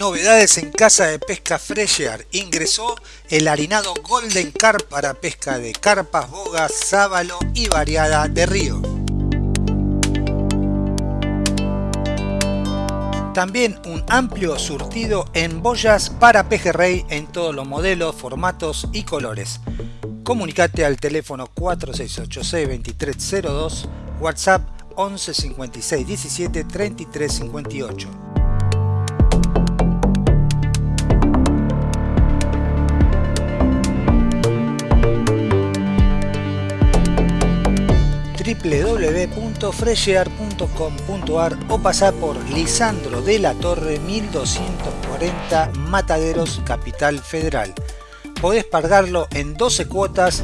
Novedades en Casa de Pesca Fresher. Ingresó el harinado Golden Carp para pesca de carpas, bogas, sábalo y variada de río. También un amplio surtido en boyas para pejerrey en todos los modelos, formatos y colores. Comunicate al teléfono 4686 2302, WhatsApp 11 56 17 33 58. www.freshear.com.ar o pasar por Lisandro de la Torre 1240 Mataderos, Capital Federal. Podés pagarlo en 12 cuotas